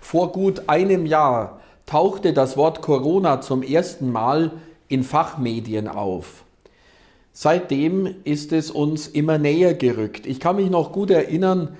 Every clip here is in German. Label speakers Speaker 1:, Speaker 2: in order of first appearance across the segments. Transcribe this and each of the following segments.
Speaker 1: Vor gut einem Jahr tauchte das Wort Corona zum ersten Mal in Fachmedien auf. Seitdem ist es uns immer näher gerückt. Ich kann mich noch gut erinnern,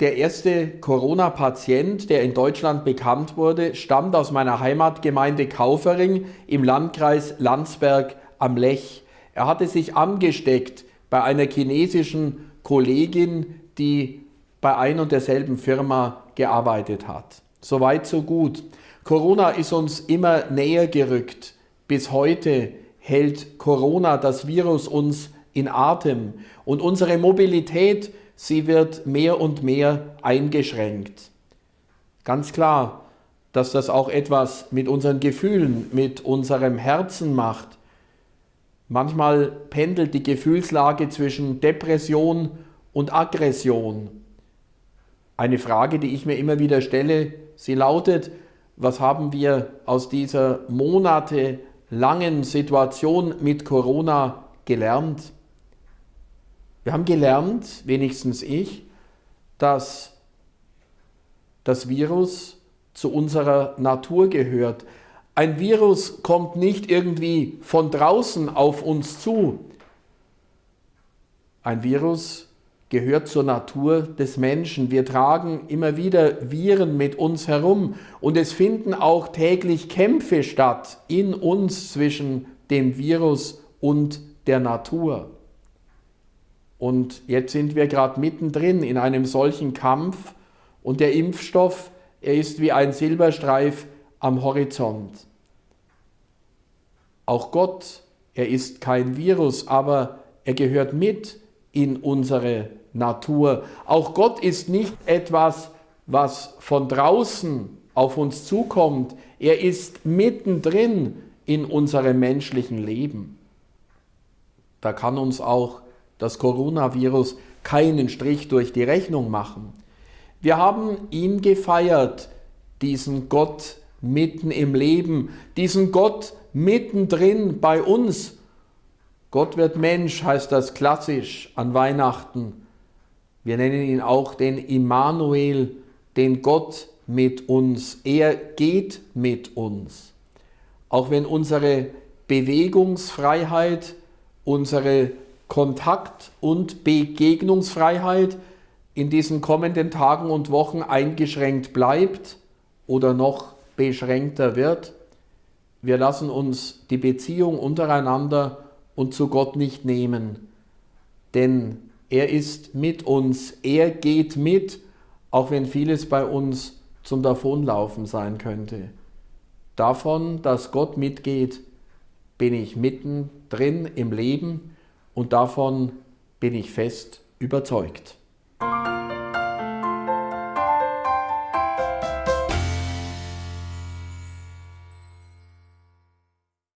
Speaker 1: der erste Corona-Patient, der in Deutschland bekannt wurde, stammt aus meiner Heimatgemeinde Kaufering im Landkreis Landsberg am Lech. Er hatte sich angesteckt bei einer chinesischen Kollegin, die bei ein und derselben Firma gearbeitet hat. Soweit, so gut. Corona ist uns immer näher gerückt. Bis heute hält Corona, das Virus, uns in Atem und unsere Mobilität, sie wird mehr und mehr eingeschränkt. Ganz klar, dass das auch etwas mit unseren Gefühlen, mit unserem Herzen macht. Manchmal pendelt die Gefühlslage zwischen Depression und Aggression. Eine Frage, die ich mir immer wieder stelle, sie lautet, was haben wir aus dieser monatelangen Situation mit Corona gelernt? Wir haben gelernt, wenigstens ich, dass das Virus zu unserer Natur gehört. Ein Virus kommt nicht irgendwie von draußen auf uns zu. Ein Virus gehört zur Natur des Menschen. Wir tragen immer wieder Viren mit uns herum und es finden auch täglich Kämpfe statt in uns zwischen dem Virus und der Natur. Und jetzt sind wir gerade mittendrin in einem solchen Kampf und der Impfstoff, er ist wie ein Silberstreif am Horizont. Auch Gott, er ist kein Virus, aber er gehört mit in unsere Natur. Auch Gott ist nicht etwas, was von draußen auf uns zukommt. Er ist mittendrin in unserem menschlichen Leben. Da kann uns auch das Coronavirus keinen Strich durch die Rechnung machen. Wir haben ihn gefeiert, diesen Gott mitten im Leben, diesen Gott mittendrin bei uns. Gott wird Mensch, heißt das klassisch an Weihnachten. Wir nennen ihn auch den Immanuel, den Gott mit uns. Er geht mit uns. Auch wenn unsere Bewegungsfreiheit, unsere Kontakt- und Begegnungsfreiheit in diesen kommenden Tagen und Wochen eingeschränkt bleibt oder noch beschränkter wird, wir lassen uns die Beziehung untereinander und zu Gott nicht nehmen. Denn er ist mit uns, er geht mit, auch wenn vieles bei uns zum Davonlaufen sein könnte. Davon, dass Gott mitgeht, bin ich mittendrin im Leben und davon bin ich fest überzeugt.